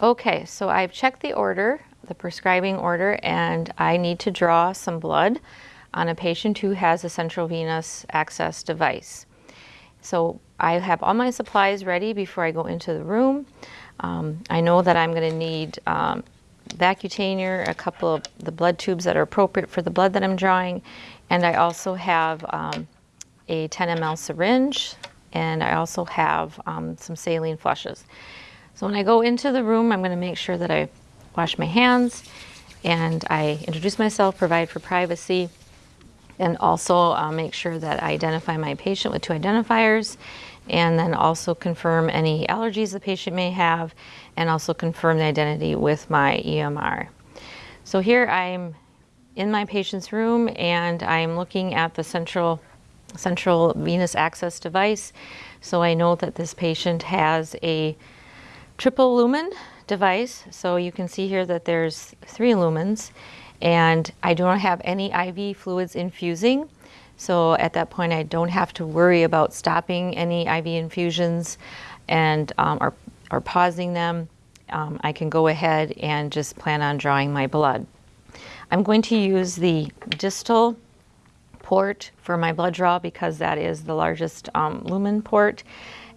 Okay, so I've checked the order, the prescribing order, and I need to draw some blood on a patient who has a central venous access device. So I have all my supplies ready before I go into the room. Um, I know that I'm going to need um, Vacutainer, a couple of the blood tubes that are appropriate for the blood that I'm drawing, and I also have um, a 10 ml syringe, and I also have um, some saline flushes. So when I go into the room, I'm going to make sure that I wash my hands and I introduce myself, provide for privacy, and also uh, make sure that I identify my patient with two identifiers and then also confirm any allergies the patient may have and also confirm the identity with my EMR. So here I'm in my patient's room and I'm looking at the central central venous access device. So I know that this patient has a triple lumen device. So you can see here that there's three lumens and I don't have any IV fluids infusing. So at that point, I don't have to worry about stopping any IV infusions and um, or, or pausing them. Um, I can go ahead and just plan on drawing my blood. I'm going to use the distal port for my blood draw because that is the largest um, lumen port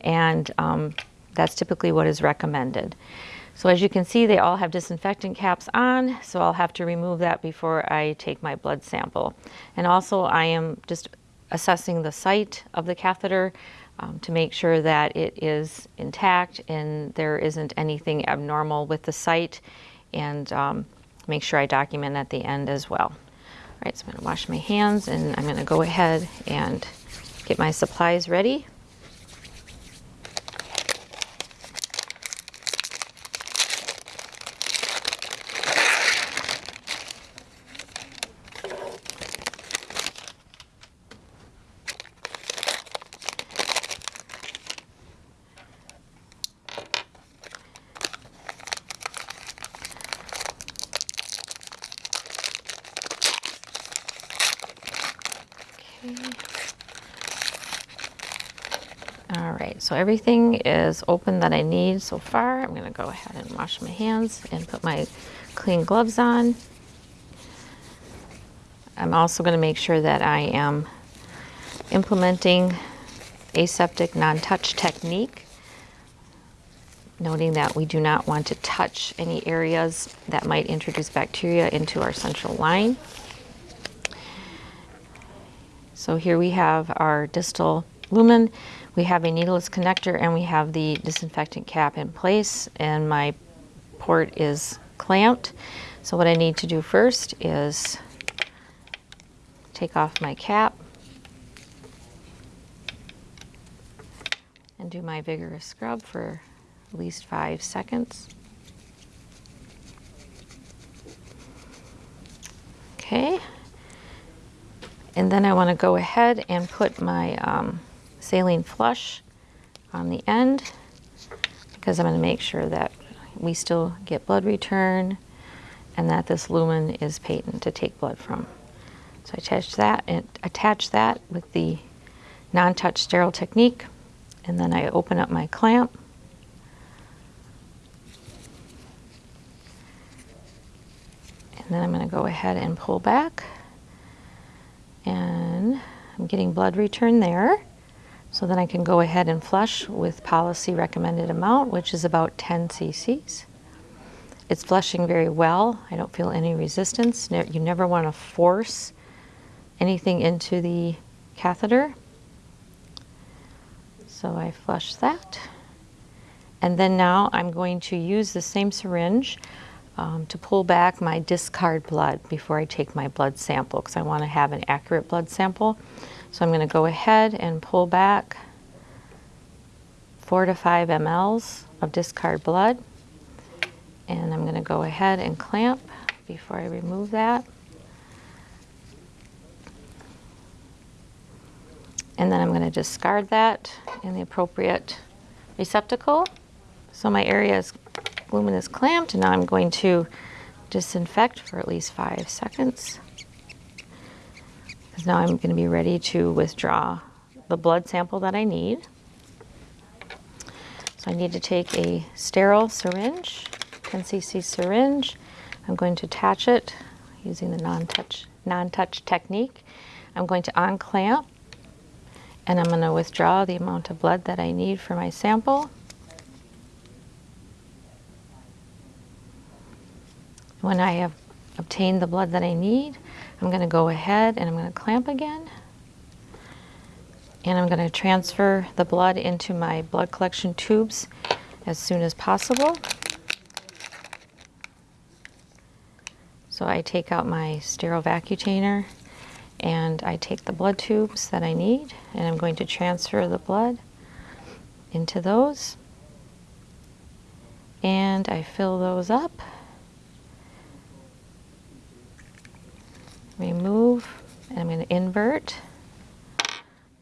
and um, that's typically what is recommended. So as you can see, they all have disinfectant caps on, so I'll have to remove that before I take my blood sample. And also I am just assessing the site of the catheter um, to make sure that it is intact and there isn't anything abnormal with the site and um, make sure I document at the end as well. All right, so I'm gonna wash my hands and I'm gonna go ahead and get my supplies ready. All right, so everything is open that I need so far. I'm gonna go ahead and wash my hands and put my clean gloves on. I'm also gonna make sure that I am implementing aseptic non-touch technique, noting that we do not want to touch any areas that might introduce bacteria into our central line. So here we have our distal lumen. We have a needleless connector and we have the disinfectant cap in place and my port is clamped. So what I need to do first is take off my cap and do my vigorous scrub for at least five seconds. Okay. And then I want to go ahead and put my um, saline flush on the end because I'm going to make sure that we still get blood return and that this lumen is patent to take blood from. So I attach that and attach that with the non-touch sterile technique and then I open up my clamp and then I'm going to go ahead and pull back and I'm getting blood return there. So then I can go ahead and flush with policy recommended amount, which is about 10 cc's. It's flushing very well. I don't feel any resistance. You never want to force anything into the catheter. So I flush that. And then now I'm going to use the same syringe um, to pull back my discard blood before I take my blood sample because I want to have an accurate blood sample. So I'm going to go ahead and pull back four to five mLs of discard blood. And I'm going to go ahead and clamp before I remove that. And then I'm going to discard that in the appropriate receptacle. So my area is lumen is clamped and now I'm going to disinfect for at least five seconds because now I'm going to be ready to withdraw the blood sample that I need. So I need to take a sterile syringe 10 cc syringe. I'm going to attach it using the non-touch non-touch technique. I'm going to unclamp and I'm going to withdraw the amount of blood that I need for my sample. When I have obtained the blood that I need, I'm going to go ahead and I'm going to clamp again. And I'm going to transfer the blood into my blood collection tubes as soon as possible. So I take out my sterile vacutainer and I take the blood tubes that I need and I'm going to transfer the blood into those and I fill those up remove and I'm going to invert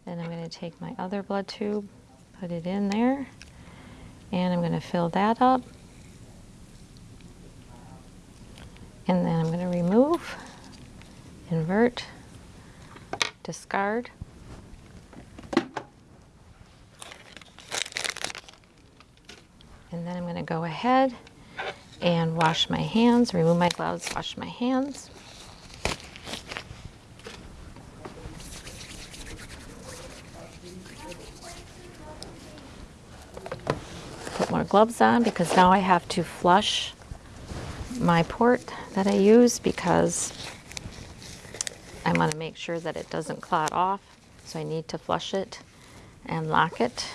then I'm going to take my other blood tube put it in there and I'm going to fill that up and then I'm going to remove invert discard. And then I'm going to go ahead and wash my hands, remove my gloves, wash my hands. More gloves on because now I have to flush my port that I use because I want to make sure that it doesn't clot off, so I need to flush it and lock it.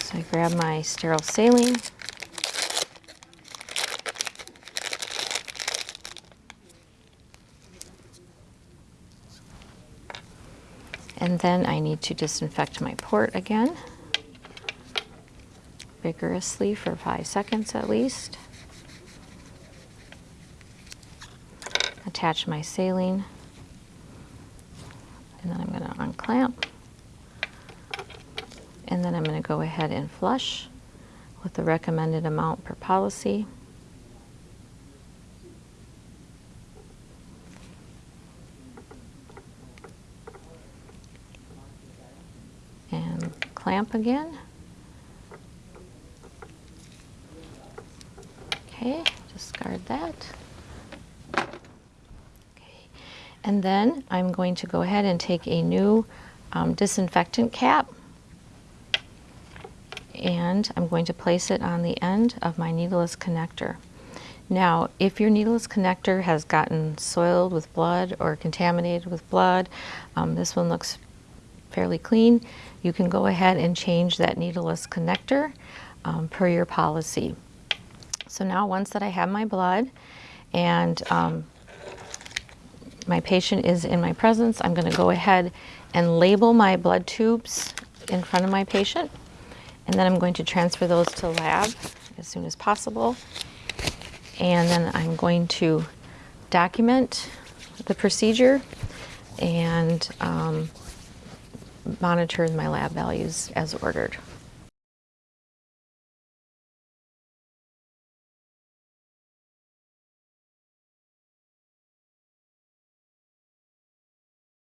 So I grab my sterile saline. Then I need to disinfect my port again, vigorously for five seconds at least. attach my saline and then I'm going to unclamp and then I'm going to go ahead and flush with the recommended amount per policy. And clamp again. Okay, discard that. Okay, and then I'm going to go ahead and take a new um, disinfectant cap and I'm going to place it on the end of my needleless connector. Now, if your needleless connector has gotten soiled with blood or contaminated with blood, um, this one looks fairly clean, you can go ahead and change that needleless connector um, per your policy. So now once that I have my blood and um, my patient is in my presence, I'm going to go ahead and label my blood tubes in front of my patient. And then I'm going to transfer those to lab as soon as possible. And then I'm going to document the procedure and um, monitor my lab values as ordered.